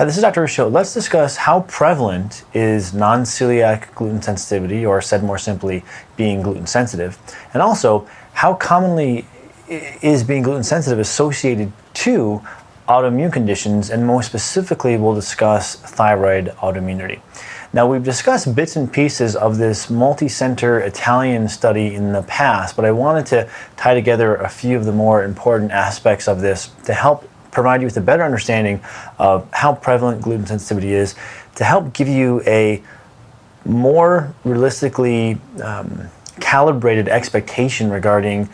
Hi, this is Dr. Ruscio. Let's discuss how prevalent is non-celiac gluten sensitivity, or said more simply, being gluten sensitive, and also how commonly is being gluten sensitive associated to autoimmune conditions, and more specifically, we'll discuss thyroid autoimmunity. Now, we've discussed bits and pieces of this multi-center Italian study in the past, but I wanted to tie together a few of the more important aspects of this to help provide you with a better understanding of how prevalent gluten sensitivity is to help give you a more realistically um, calibrated expectation regarding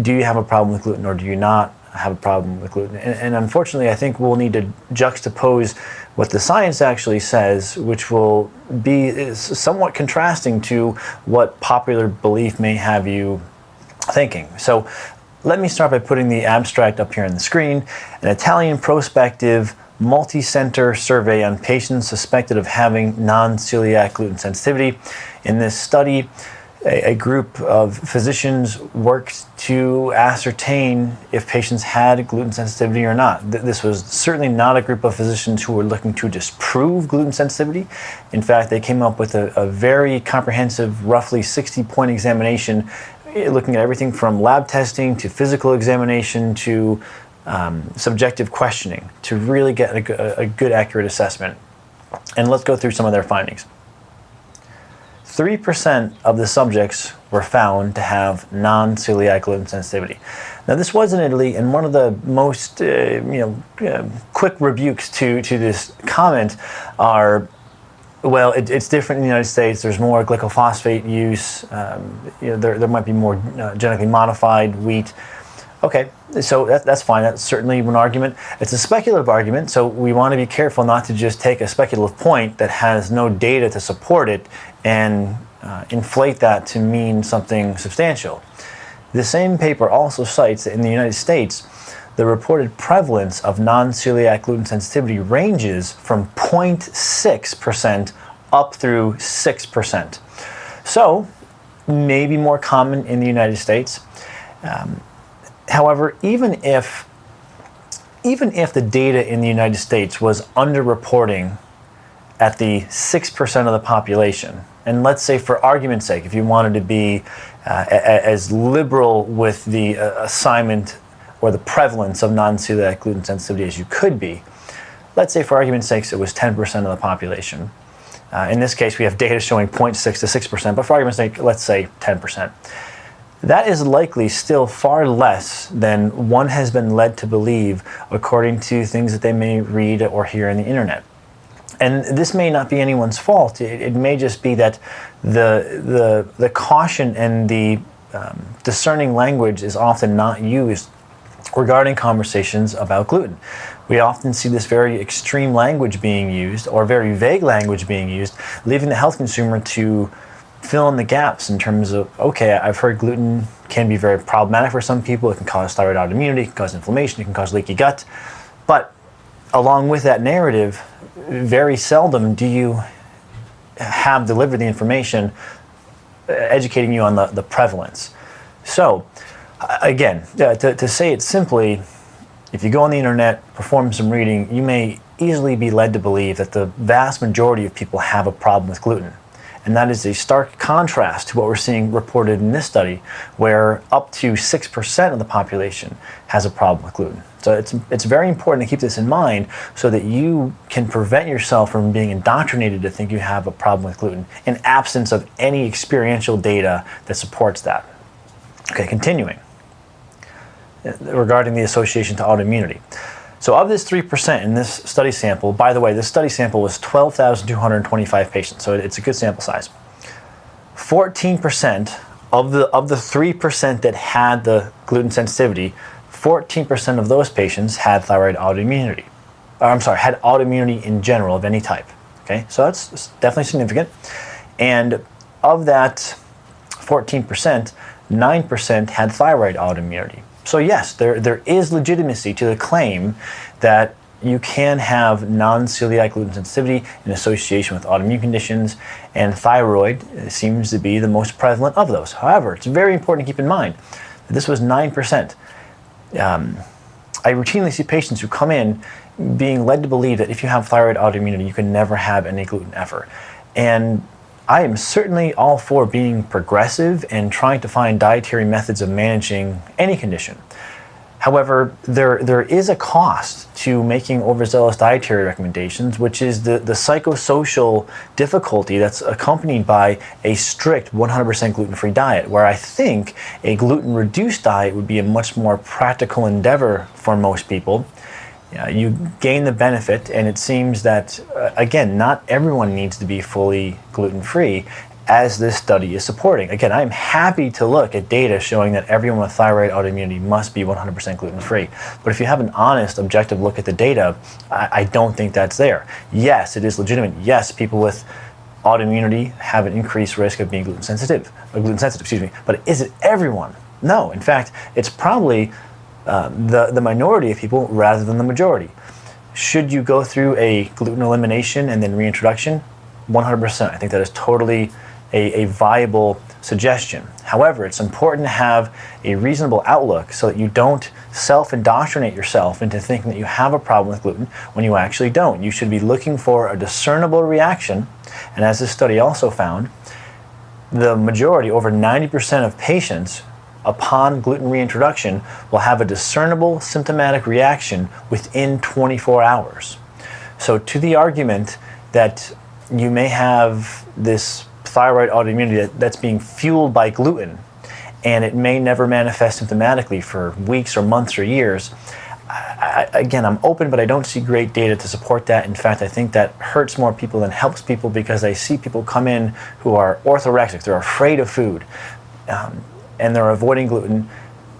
do you have a problem with gluten or do you not have a problem with gluten. And, and, unfortunately, I think we'll need to juxtapose what the science actually says, which will be somewhat contrasting to what popular belief may have you thinking. So let me start by putting the abstract up here on the screen. An Italian prospective multi-center survey on patients suspected of having non-celiac gluten sensitivity. In this study, a, a, group of physicians worked to ascertain if patients had gluten sensitivity or not. This was certainly not a group of physicians who were looking to disprove gluten sensitivity. In fact, they came up with a, a very comprehensive, roughly 60 point examination looking at everything from lab testing to physical examination to um, subjective questioning to really get a, a good accurate assessment. And let's go through some of their findings. 3% of the subjects were found to have non-celiac gluten sensitivity. Now this was in Italy, and one of the most uh, you know uh, quick rebukes to to this comment are well, it, it's different in the United States. There's more glyphosate use. Um, you know, there, there might be more uh, genetically modified wheat. Okay, so that, that's fine. That's certainly an argument. It's a speculative argument, so we want to be careful not to just take a speculative point that has no data to support it and uh, inflate that to mean something substantial. The same paper also cites that in the United States, the reported prevalence of non-celiac gluten sensitivity ranges from 0.6% up through 6%. So, maybe more common in the United States. Um, however, even if even if the data in the United States was underreporting at the 6% of the population, and let's say for argument's sake, if you wanted to be uh, as liberal with the uh, assignment or the prevalence of non-celiac gluten sensitivity as you could be. Let's say for argument's sake it was 10% of the population. Uh, in this case we have data showing 0.6 to 6%, but for argument's sake let's say 10%. That is likely still far less than one has been led to believe according to things that they may read or hear on the internet. And this may not be anyone's fault. It, it may just be that the, the, the caution and the um, discerning language is often not used regarding conversations about gluten. We often see this very extreme language being used or very vague language being used, leaving the health consumer to fill in the gaps in terms of, okay, I've heard gluten can be very problematic for some people. It can cause thyroid autoimmunity, it can cause inflammation, it can cause leaky gut. But along with that narrative, very seldom do you have delivered the information uh, educating you on the, the prevalence. So again, uh, to, to say it simply, if you go on the internet, perform some reading, you may easily be led to believe that the vast majority of people have a problem with gluten. And that is a stark contrast to what we're seeing reported in this study, where up to 6% of the population has a problem with gluten. So it's, it's very important to keep this in mind so that you can prevent yourself from being indoctrinated to think you have a problem with gluten in absence of any experiential data that supports that. Okay, continuing regarding the association to autoimmunity. So of this 3% in this study sample, by the way, this study sample was 12,225 patients, so it's a good sample size. 14% of the, of the 3% that had the gluten sensitivity, 14% of those patients had thyroid autoimmunity. Or, I'm sorry, had autoimmunity in general of any type. Okay, so that's definitely significant. And of that 14%, 9% had thyroid autoimmunity. So yes, there, there is legitimacy to the claim that you can have non-celiac gluten sensitivity in association with autoimmune conditions, and thyroid seems to be the most prevalent of those. However, it's very important to keep in mind that this was 9%. Um, I routinely see patients who come in being led to believe that if you have thyroid autoimmunity, you can never have any gluten ever. And I am certainly all for being progressive and trying to find dietary methods of managing any condition. However, there, there is a cost to making overzealous dietary recommendations, which is the, the psychosocial difficulty that's accompanied by a strict 100% gluten-free diet, where I think a gluten-reduced diet would be a much more practical endeavor for most people. You gain the benefit, and it seems that, uh, again, not everyone needs to be fully gluten-free, as this study is supporting. Again, I'm happy to look at data showing that everyone with thyroid autoimmunity must be 100% gluten-free. But if you have an honest, objective look at the data, I, I don't think that's there. Yes, it is legitimate. Yes, people with autoimmunity have an increased risk of being gluten sensitive, uh, gluten sensitive, excuse me. But is it everyone? No. In fact, it's probably uh, the, the minority of people rather than the majority. Should you go through a gluten elimination and then reintroduction? 100%. I think that is totally a, a viable suggestion. However, it's important to have a reasonable outlook so that you don't self-indoctrinate yourself into thinking that you have a problem with gluten when you actually don't. You should be looking for a discernible reaction, and as this study also found, the majority, over 90% of patients upon gluten reintroduction will have a discernible symptomatic reaction within 24 hours. So to the argument that you may have this thyroid autoimmunity that, that's being fueled by gluten and it may never manifest symptomatically for weeks or months or years. I, again, I'm open, but I don't see great data to support that. In fact, I think that hurts more people than helps people because I see people come in who are orthorexic, they're afraid of food, um, and they're avoiding gluten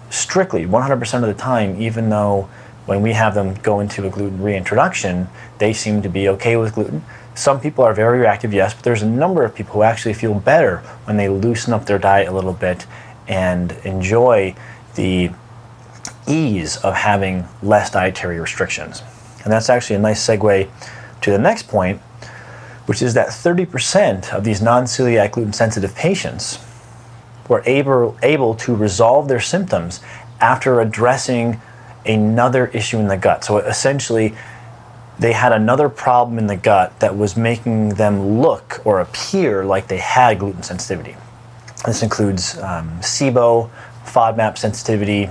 strictly 100% of the time, even though when we have them go into a gluten reintroduction, they seem to be okay with gluten. Some people are very reactive, yes, but there's a number of people who actually feel better when they loosen up their diet a little bit and enjoy the ease of having less dietary restrictions. And that's actually a nice segue to the next point, which is that 30% of these non-celiac gluten-sensitive patients were able, able to resolve their symptoms after addressing another issue in the gut. So essentially, they had another problem in the gut that was making them look or appear like they had gluten sensitivity. This includes um, SIBO, FODMAP sensitivity,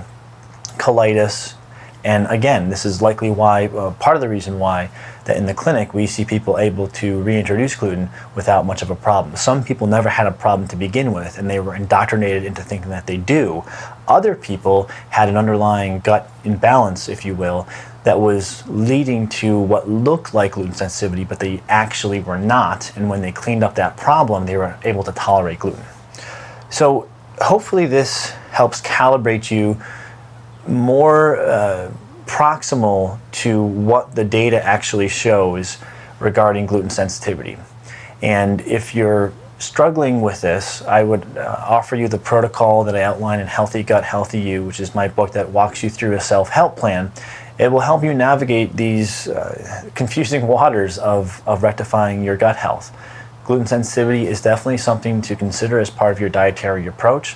colitis, and again, this is likely why, uh, part of the reason why, that in the clinic we see people able to reintroduce gluten without much of a problem. Some people never had a problem to begin with and they were indoctrinated into thinking that they do. Other people had an underlying gut imbalance, if you will, that was leading to what looked like gluten sensitivity, but they actually were not. And when they cleaned up that problem, they were able to tolerate gluten. So hopefully this helps calibrate you more uh, proximal to what the data actually shows regarding gluten sensitivity. And if you're struggling with this, I would uh, offer you the protocol that I outline in Healthy Gut, Healthy You, which is my book that walks you through a self-help plan it will help you navigate these uh, confusing waters of, of rectifying your gut health. Gluten sensitivity is definitely something to consider as part of your dietary approach,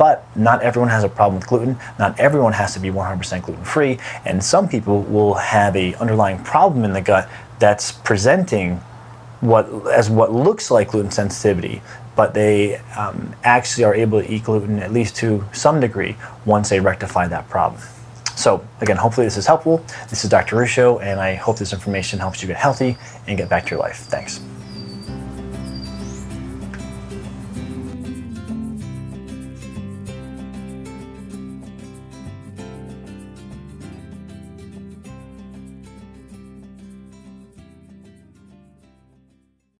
but not everyone has a problem with gluten. Not everyone has to be 100% gluten-free, and some people will have a underlying problem in the gut that's presenting what as what looks like gluten sensitivity, but they um, actually are able to eat gluten at least to some degree once they rectify that problem. So again, hopefully this is helpful. This is Dr. Ruscio, and I hope this information helps you get healthy and get back to your life. Thanks.